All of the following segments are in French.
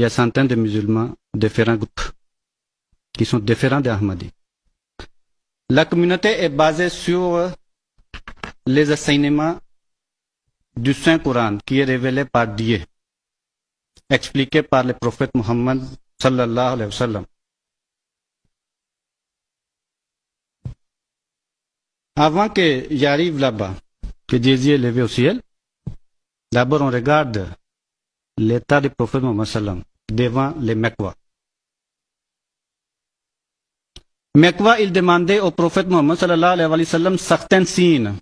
il y a centaines de musulmans, différents groupes, qui sont différents des Ahmadis. La communauté est basée sur les enseignements du Saint-Coran qui est révélé par Dieu, expliqué par le prophète Muhammad sallallahu alayhi. Avant qu'il arrive là-bas, que Jésus est levé au ciel, d'abord on regarde l'état du prophète Muhammad sallam devant les Mekwa. Mekwa, il demandait au prophète Muhammad sallallahu alayhi wa sallam certains signes.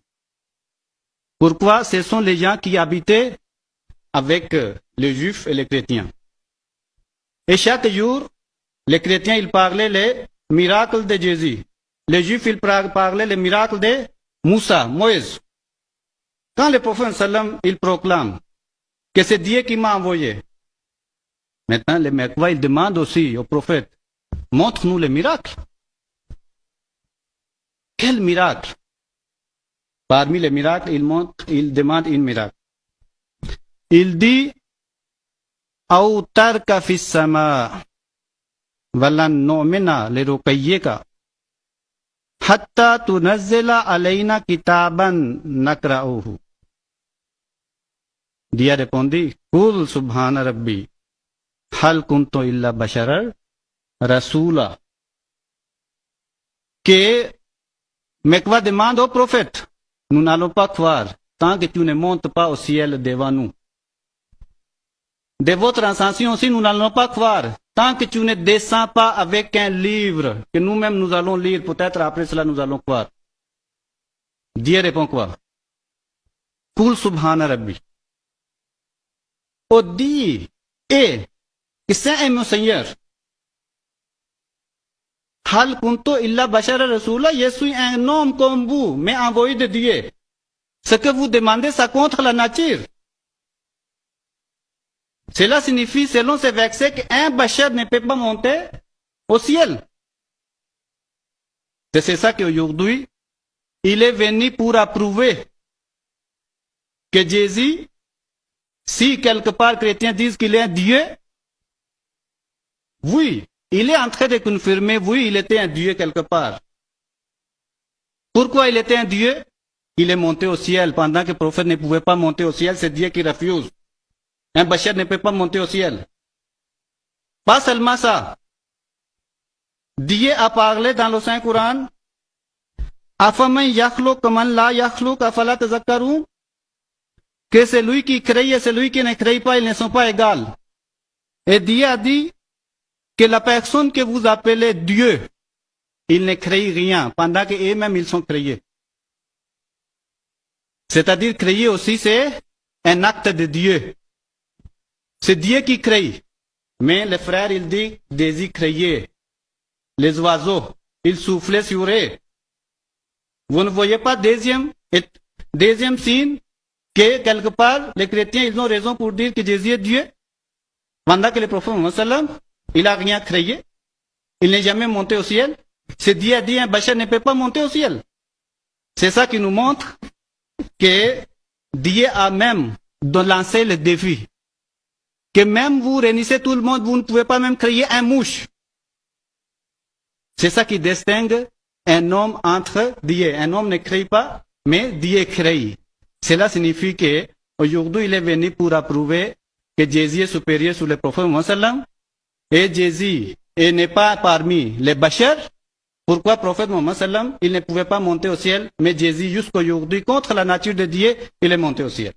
Pourquoi? Ce sont les gens qui habitaient avec les juifs et les chrétiens. Et chaque jour, les chrétiens, ils parlaient les miracles de Jésus. Les juifs, ils parlaient les miracles de Moussa, Moïse. Quand le prophète sallam, il proclame que c'est Dieu qui m'a envoyé. Maintenant, les Mekwa, ils demandent aussi au prophète, montre-nous les miracles. Quel miracle Parmi les miracles, il, montre, il demande un miracle. Il dit, Aoutar ka fissama, valan nomina le rukayyeka, hatta tu nazela alayna kitaban nakraohu. Dia répondit, Kul subhana rabbi, hal kunto illa basharar? Rasula. Que Mekwa demande au prophète, nous n'allons pas croire tant que tu ne montes pas au ciel devant nous. De votre ascension aussi, nous n'allons pas croire tant que tu ne descends pas avec un livre que nous-mêmes nous allons lire. Peut-être après cela, nous allons croire. Dieu répond quoi? Kul je suis un homme comme vous, mais envoyé de Dieu. Ce que vous demandez, ça contre la nature. Cela signifie, selon ce verset, qu'un bachar ne peut pas monter au ciel. C'est ça qu'aujourd'hui, il est venu pour approuver que Jésus, si quelque part chrétiens disent qu'il est un Dieu, oui, il est en train de confirmer, oui, il était un Dieu quelque part. Pourquoi il était un Dieu? Il est monté au ciel pendant que le prophète ne pouvait pas monter au ciel, c'est Dieu qui refuse. Un bachar ne peut pas monter au ciel. Pas seulement ça. Dieu a parlé dans le Saint-Coran. Que celui qui crée et celui qui ne crée pas, ils ne sont pas égaux. Et Dieu a dit que la personne que vous appelez Dieu, il ne crée rien, pendant qu'eux-mêmes ils sont créés. C'est-à-dire créer aussi, c'est un acte de Dieu. C'est Dieu qui crée. Mais le frère, il dit, désir créer. Les oiseaux, ils soufflaient sur eux. Vous ne voyez pas deuxième, deuxième signe que quelque part, les chrétiens, ils ont raison pour dire que Jésus est Dieu? Pendant que le prophète il n'a rien créé. Il n'est jamais monté au ciel. C'est Dieu a dit, un bachar ne peut pas monter au ciel. C'est ça qui nous montre que Dieu a même lancé le défi que même vous réunissez tout le monde, vous ne pouvez pas même créer un mouche. C'est ça qui distingue un homme entre Dieu. Un homme ne crée pas, mais Dieu crée. Cela signifie que aujourd'hui il est venu pour approuver que Jésus est supérieur sur le prophète Mohammed et Jésus n'est pas parmi les bachers? Pourquoi prophète Mohammed il ne pouvait pas monter au ciel, mais Jésus jusqu'aujourd'hui, contre la nature de Dieu, il est monté au ciel?